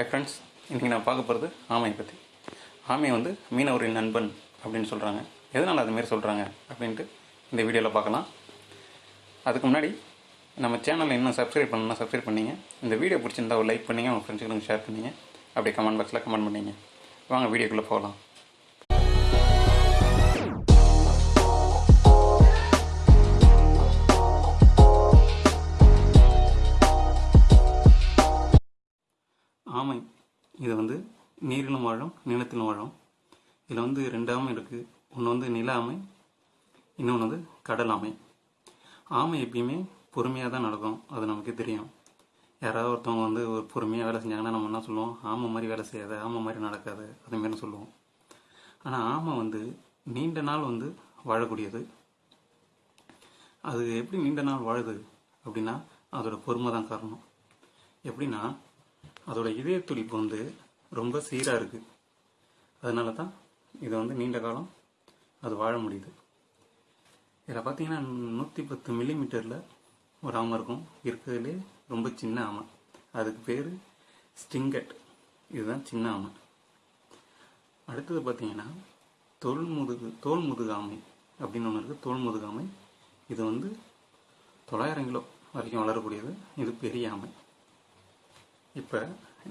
Hi friends இன்றைக்கி நான் பார்க்க போகிறது ஆமையை பற்றி ஆமை வந்து மீனவரின் நண்பன் அப்படின்னு சொல்கிறாங்க எதனால் அதுமாரி சொல்கிறாங்க அப்படின்ட்டு இந்த வீடியோவில் பார்க்கலாம். அதுக்கு முன்னாடி நம்ம சேனலில் இன்னும் சப்ஸ்கிரைப் பண்ணணும்னா சப்ஸ்கிரைப் பண்ணிங்க. இந்த வீடியோ பிடிச்சிருந்தா ஒரு லைக் பண்ணிங்க உங்கள் ஃப்ரெண்ட்ஸுக்கு ஷேர் பண்ணிங்க. அப்படியே கமெண்ட் பாக்ஸில் கமெண்ட் பண்ணிங்க. வாங்க வீடியோக்குள்ளே போகலாம். இது வந்து நீரிலும் வாழும் நிலத்திலும் வாழும் இதில் வந்து ரெண்டாமை இருக்குது ஒன்று வந்து நில ஆமை இன்னொன்று வந்து கடல் ஆமை. ஆமை எப்பயுமே பொறுமையாக தான் நடக்கும். அது நமக்கு தெரியும். யாராவது ஒருத்தவங்க வந்து ஒரு பொறுமையாக வேலை செஞ்சாங்கன்னா நம்ம என்ன சொல்லுவோம்? ஆமை மாதிரி வேலை செய்யாது ஆமை மாதிரி நடக்காது அதுமாரி சொல்லுவோம். ஆனால் ஆமை வந்து நீண்ட நாள் வந்து வாழக்கூடியது. அது எப்படி நீண்ட நாள் வாழுது அப்படின்னா அதோட பொறுமை தான் காரணம். எப்படின்னா அதோட இதய துடிப்பு வந்து ரொம்ப சீராக இருக்குது அதனால தான் இதை வந்து நீண்ட காலம் அது வாழ முடியுது. இதில் பார்த்தீங்கன்னா நூற்றி பத்து மில்லிமீட்டரில் ஒரு ஆமை இருக்கும். இருக்கிறதுலே ரொம்ப சின்ன ஆமை. அதுக்கு பேர் ஸ்டிங்கட். இதுதான் சின்ன ஆமை. அடுத்தது பார்த்தீங்கன்னா தோல் முதுகு தோல் முதுகாமை அப்படின்னு ஒன்று இருக்குது தோல் முதுகாமை இது வந்து தொள்ளாயிரம் கிலோ வரைக்கும் வளரக்கூடியது. இது பெரிய ஆமை. இப்போ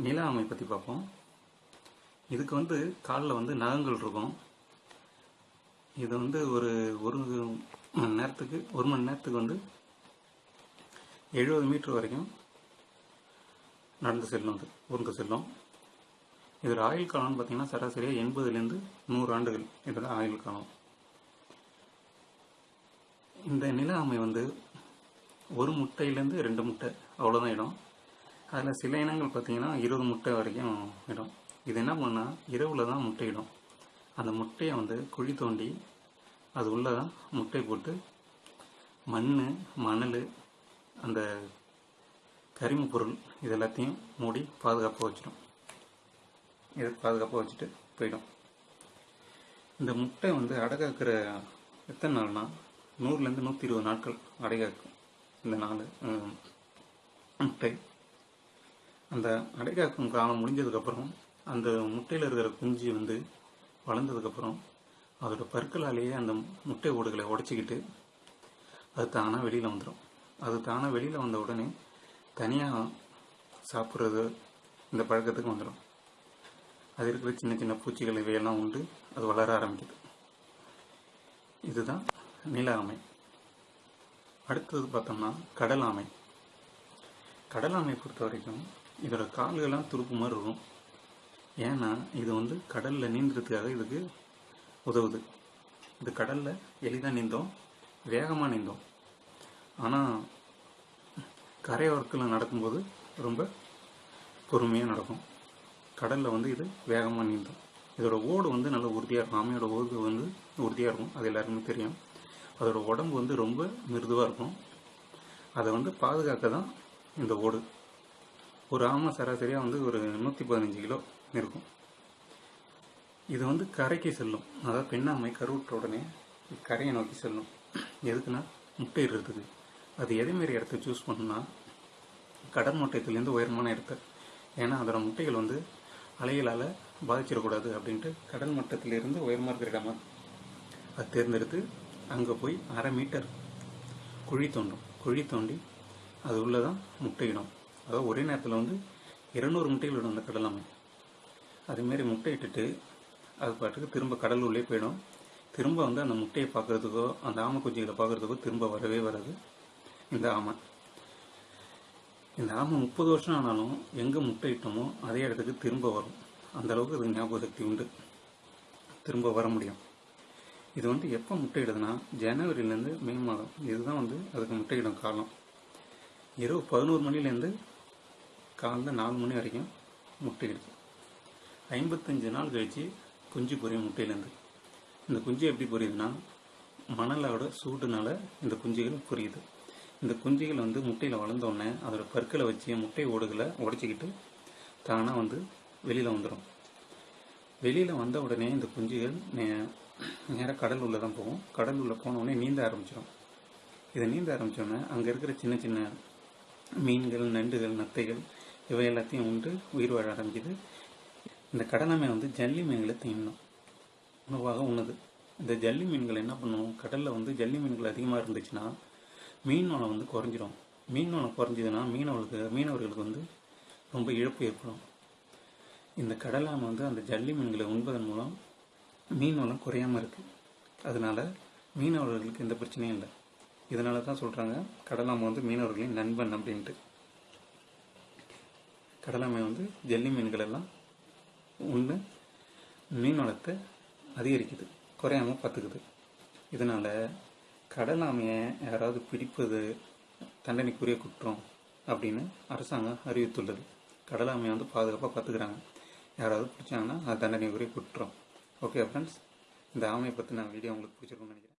நில ஆமை பற்றி பார்ப்போம். இதுக்கு வந்து காலில் வந்து நகங்கள் இருக்கும். இது வந்து ஒரு ஒரு மணி நேரத்துக்கு ஒரு மணி நேரத்துக்கு வந்து எழுபது மீட்டர் வரைக்கும் நடந்து செல்லும் அது ஊர்ந்து செல்லும். இதோட ஆயுள் காலம்னு பார்த்தீங்கன்னா சராசரியாக எண்பதுலேருந்து நூறு ஆண்டுகள் இதோட ஆயுள் காலம். இந்த நில ஆமை வந்து ஒரு முட்டையிலேருந்து ரெண்டு முட்டை அவ்வளோதான் இடம். அதில் சில இனங்கள் பார்த்தீங்கன்னா இருபது முட்டை வரைக்கும் இடும். இது என்ன பண்ணால் இரவில் தான் முட்டையிடும். அந்த முட்டையை வந்து குழி தோண்டி அது உள்ளே தான் முட்டை போட்டு மண் மணல் அந்த கரிம பொருள் இது எல்லாத்தையும் மூடி பாதுகாப்பாக வச்சிடும். இது பாதுகாப்பாக வச்சுட்டு போயிடும். இந்த முட்டை வந்து அடகாக்கிற எத்தனை நாள்னா நூறுலேருந்து நூற்றி இருபது நாட்கள் அடைகாக்கும். இந்த நாள் முட்டை. அந்த அடைகாக்கும் காலம் முடிஞ்சதுக்கப்புறம் அந்த முட்டையில் இருக்கிற குஞ்சு வந்து வளர்ந்ததுக்கப்புறம் அதோட பற்களாலேயே அந்த முட்டை ஓடுகளை உடச்சிக்கிட்டு அது தானாக வெளியில் வந்துடும் அது தானாக வெளியில் வந்த உடனே தனியாக சாப்பிட்றது இந்த பழக்கத்துக்கு வந்துடும் அது இருக்கிற சின்ன சின்ன பூச்சிகள் இவையெல்லாம் உண்டு. அது வளர ஆரம்பிக்குது. இதுதான் நில ஆமை அடுத்தது பார்த்தோம்னா கடல் ஆமை கடல் ஆமை பொறுத்த வரைக்கும் இதோட கால்கள்லாம் துருப்பு மாதிரி இருக்கும். ஏன்னா இது வந்து கடலில் நீந்துறதுக்காக இதுக்கு உதவுது. இது கடலில் எளிதாக நீந்தோம் வேகமாக நீந்தோம். ஆனால் கரையோரத்தில் நடக்கும்போது ரொம்ப பொறுமையாக நடக்கும். கடலில் வந்து இது வேகமாக நீந்தும். இதோட ஓடு வந்து நல்ல உறுதியாக இருக்கும். ஆமையோட ஓடு வந்து உறுதியாக இருக்கும். அது எல்லாருக்குமே தெரியும். அதோட உடம்பு வந்து ரொம்ப மிருதுவாக இருக்கும். அதை வந்து பாதுகாக்க தான் இந்த ஓடு. ஒரு ஆமை சராசரியாக வந்து ஒரு நூற்றி பதினஞ்சு கிலோ இருக்கும். இது வந்து கரைக்கு செல்லும். அதாவது பெண்ணாமை கருவுற்ற உடனே கரையை நோக்கி செல்லும். எதுக்குன்னா முட்டையிடுறதுக்கு அது எதுமாரி இடத்த சூஸ் பண்ணுன்னா கடல் மட்டத்திலேருந்து உயரமான இடத்த ஏன்னா அதோட முட்டைகள் வந்து அலைகளால் பாதிச்சிடக்கூடாது அப்படின்ட்டு கடல் மட்டத்திலிருந்து உயரமாக இருக்கிற இடமா அது தேர்ந்தெடுத்து அங்கே போய் அரை மீட்டர் குழி தோண்டும். குழி தோண்டி அது உள்ளே தான் முட்டையிடும் அதாவது ஒரே நேரத்தில் வந்து இருநூறு முட்டைகள் இடும் அந்த கடலாமை. அதுமாரி முட்டையிட்டுட்டு அது பாட்டுக்கு திரும்ப கடலுள்ளே போயிடும். திரும்ப வந்து அந்த முட்டையை பார்க்குறதுக்கோ அந்த ஆமை குஞ்சுகளை பார்க்குறதுக்கோ திரும்ப வரவே வராது. இந்த ஆமை. இந்த ஆமை முப்பது வருஷம் ஆனாலும் எங்கே முட்டையிட்டோமோ அதே இடத்துக்கு திரும்ப வரும். அந்த அளவுக்கு ஞாபக சக்தி உண்டு. திரும்ப வர முடியும். இது வந்து எப்போ முட்டையிடுதுன்னா ஜனவரியிலேருந்து மே மாதம். இதுதான் வந்து அதுக்கு முட்டையிடும் காலம். இரவு பதினோரு மணிலேருந்து காலைல நாலு மணி வரைக்கும் முட்டையிடுது ஐம்பத்தஞ்சு நாள் கழித்து குஞ்சு பொரியும் முட்டையிலேருந்து இந்த குஞ்சு எப்படி பொரியுதுன்னா மணலோட சூட்டுனால இந்த குஞ்சுகள் பொரியுது. இந்த குஞ்சுகள் வந்து முட்டையில் வளர்ந்தோடனே அதோட பற்களை வச்சு முட்டை ஓடுகளை உடச்சிக்கிட்டு தானாக வந்து வெளியில் வந்துடும் வெளியில் வந்த உடனே இந்த குஞ்சுகள் நே நேராக கடல் உள்ளே தான் போகும். கடல் உள்ளே போன உடனே நீந்த ஆரம்பிச்சிடும் இதை நீந்த ஆரம்பித்தோடனே அங்கே இருக்கிற சின்ன சின்ன மீன்கள் நண்டுகள் நத்தைகள் இவை எல்லாத்தையும் உண்டு உயிர் வாழ ஆரம்பிக்குது. இந்த கடலாமை வந்து ஜல்லி மீன்களை தின்னும். உணவாக உண்ணுது. இந்த ஜல்லி மீன்கள் என்ன பண்ணும்? கடலில் வந்து ஜல்லி மீன்கள் அதிகமாக இருந்துச்சுன்னா மீன் வளம் வந்து குறைஞ்சிரும். மீன் வளம் குறைஞ்சதுன்னா மீனவர்களுக்கு மீனவர்களுக்கு வந்து ரொம்ப இழப்பு ஏற்படும். இந்த கடலாமை வந்து அந்த ஜல்லி மீன்களை உண்பதன் மூலம் மீன் வளம் குறையாமல் இருக்குது அதனால மீனவர்களுக்கு எந்த பிரச்சனையும் இல்லை. இதனால தான் சொல்கிறாங்க கடலாமை வந்து மீனவர்களின் நண்பன் அப்படின்ட்டு. கடலாமை வந்து ஜெல்லி மீன்கள் எல்லாம் ஒன்று மீன் வளத்தை அதிகரிக்குது குறையாமல் பார்த்துக்குது. இதனால் கடலாமையை யாராவது பிடிப்பது தண்டனைக்குரிய குற்றம் அப்படின்னு அரசாங்கம் அறிவித்துள்ளது. கடலாமையை வந்து பாதுகாப்பாக பார்த்துக்கிறாங்க. யாராவது பிடிச்சாங்கன்னா அது தண்டனைக்குரிய குற்றம். ஓகே ஃப்ரெண்ட்ஸ் இந்த ஆமையை பற்றின வீடியோ உங்களுக்கு பிடிச்சிருக்கும்னு நினைக்கிறேன்.